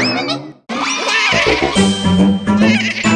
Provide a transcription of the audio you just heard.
Yeah.